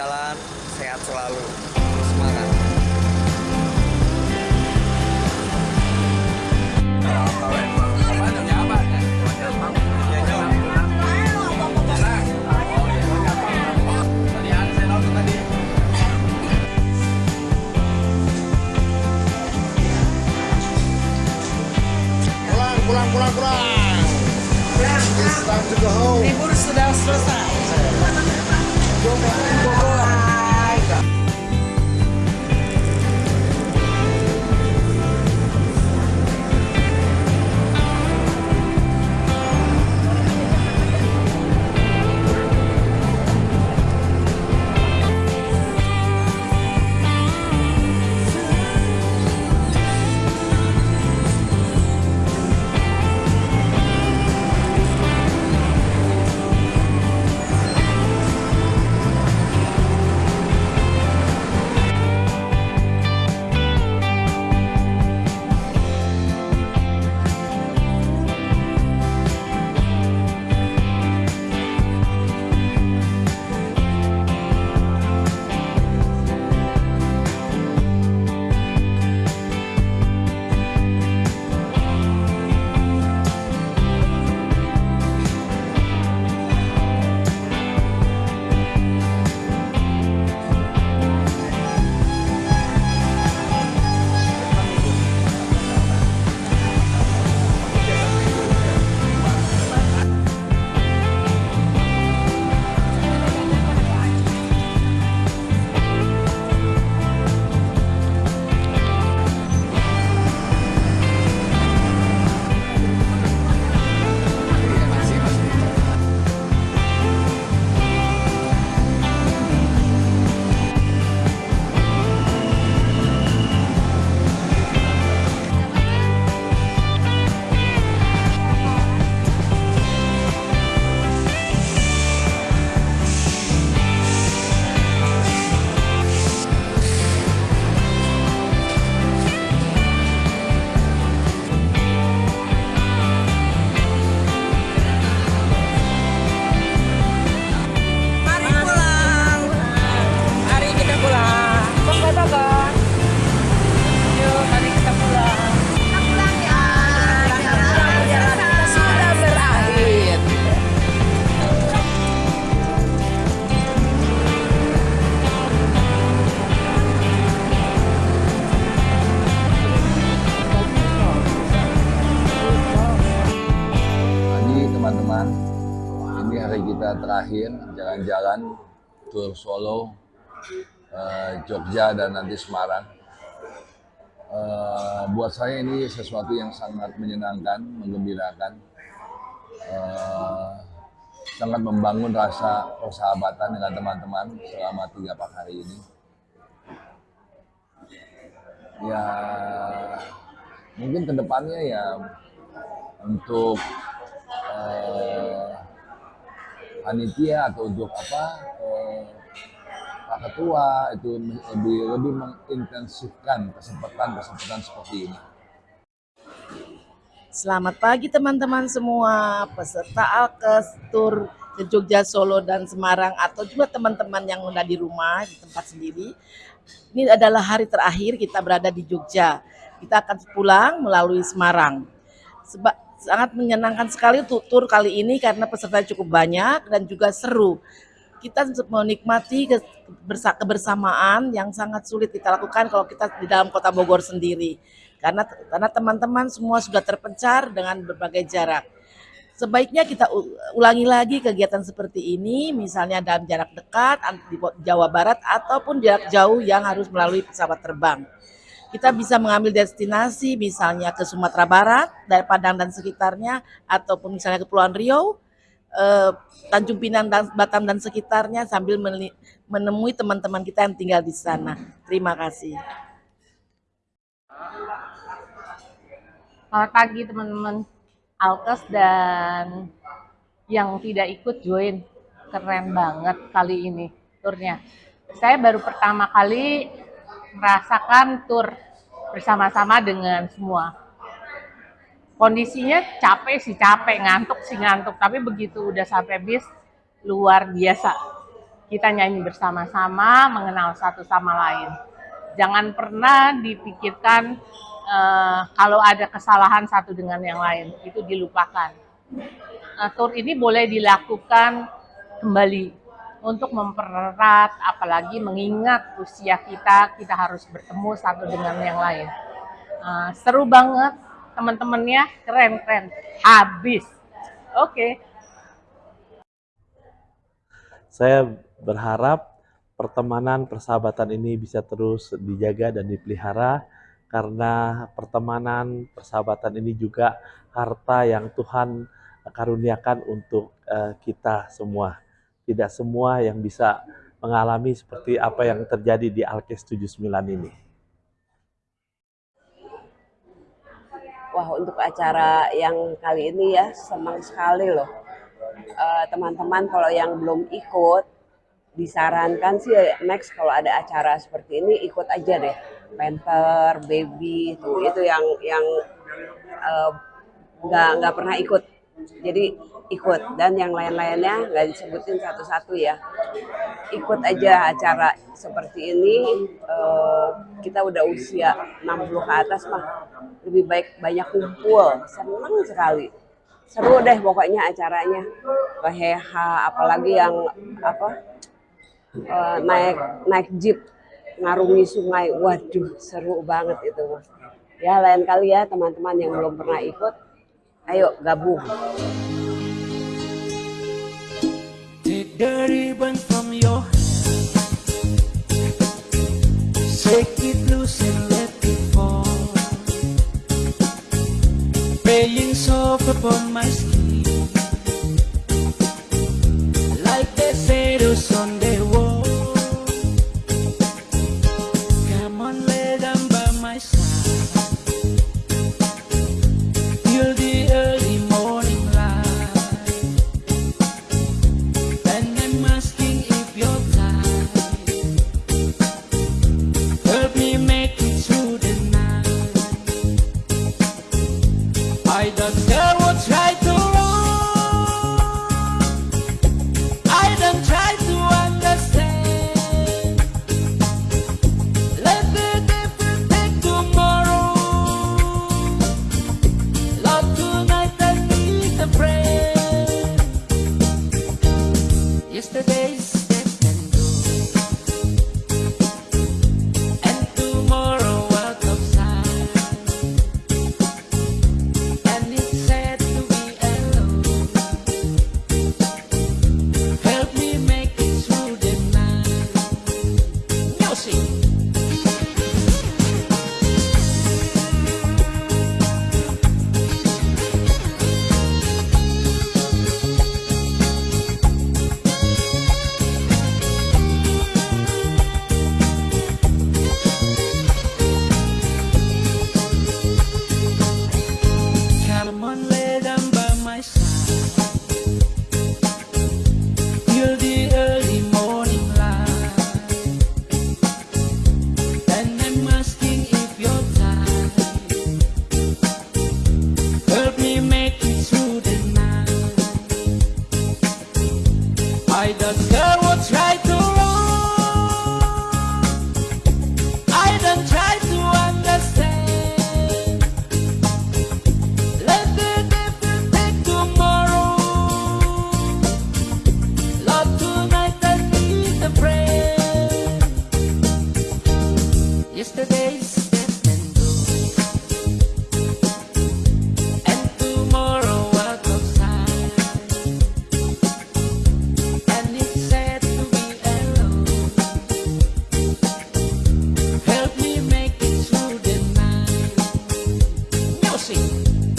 jalan, sehat selalu. Kita terakhir jalan-jalan tur Solo, eh, Jogja dan nanti Semarang. Eh, buat saya ini sesuatu yang sangat menyenangkan, menggembirakan, eh, sangat membangun rasa persahabatan dengan teman-teman selama tiga pak hari ini. Ya, mungkin ke depannya ya untuk eh, panitia atau untuk apa eh, Pak Ketua itu lebih lebih mengintensifkan kesempatan-kesempatan seperti ini. Selamat pagi teman-teman semua, peserta Alkes Tour ke Jogja, Solo, dan Semarang, atau juga teman-teman yang udah di rumah, di tempat sendiri. Ini adalah hari terakhir kita berada di Jogja. Kita akan pulang melalui Semarang. Seba- sangat menyenangkan sekali untuk tur kali ini karena peserta cukup banyak dan juga seru. Kita menikmati ke- bersa- kebersamaan yang sangat sulit kita lakukan kalau kita di dalam kota Bogor sendiri. Karena karena teman-teman semua sudah terpencar dengan berbagai jarak. Sebaiknya kita ulangi lagi kegiatan seperti ini, misalnya dalam jarak dekat di Jawa Barat ataupun jarak jauh yang harus melalui pesawat terbang. Kita bisa mengambil destinasi misalnya ke Sumatera Barat, dari Padang dan sekitarnya, ataupun misalnya ke Kepulauan Riau, eh, Tanjung Pinang dan Batam dan sekitarnya sambil menemui teman-teman kita yang tinggal di sana. Terima kasih. Selamat pagi teman-teman Alkes dan yang tidak ikut join. Keren banget kali ini turnya. Saya baru pertama kali merasakan tur bersama-sama dengan semua. Kondisinya capek sih capek, ngantuk sih ngantuk, tapi begitu udah sampai bis luar biasa. kita nyanyi bersama-sama, mengenal satu sama lain. Jangan pernah dipikirkan uh, kalau ada kesalahan satu dengan yang lain, itu dilupakan. Uh, tour ini boleh dilakukan kembali untuk mempererat, apalagi mengingat usia kita, kita harus bertemu satu dengan yang lain. Uh, seru banget, teman-temannya keren-keren, habis. Oke. Okay. Saya berharap pertemanan, persahabatan ini bisa terus dijaga dan dipelihara karena pertemanan, persahabatan ini juga harta yang Tuhan karuniakan untuk uh, kita semua. Tidak semua yang bisa mengalami seperti apa yang terjadi di Alkes 79 ini. Wah untuk acara yang kali ini ya senang sekali loh. Eh, teman-teman uh, kalau yang belum ikut disarankan sih next kalau ada acara seperti ini ikut aja deh Panther, Baby itu itu yang yang eh, nggak uh, nggak pernah ikut jadi ikut dan yang lain-lainnya nggak disebutin satu-satu ya ikut aja acara seperti ini uh, kita udah usia 60 ke atas mah lebih baik banyak kumpul senang sekali seru deh pokoknya acaranya keheha apalagi yang apa uh, naik naik jeep ngarungi sungai. Waduh, seru banget itu mas. Ya lain kali ya teman-teman yang belum pernah ikut, ayo gabung. dirty burn from your assim.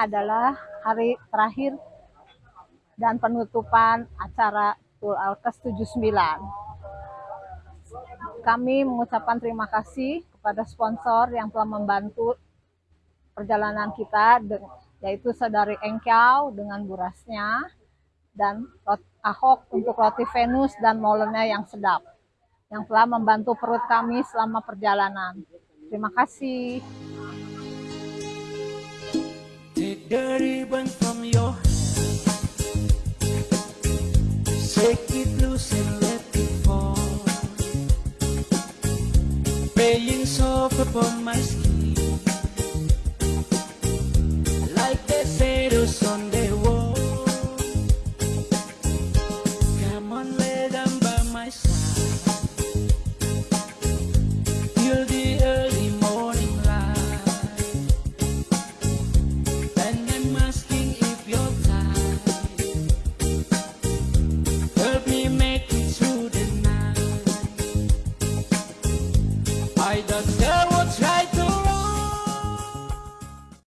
Adalah hari terakhir dan penutupan acara Tul Alkes 79. Kami mengucapkan terima kasih kepada sponsor yang telah membantu perjalanan kita, yaitu saudari Engkau dengan burasnya, dan Ahok untuk roti Venus dan molennya yang sedap, yang telah membantu perut kami selama perjalanan. Terima kasih. The ribbon from your hand. Shake it loose and let it fall. Playing soft upon my skin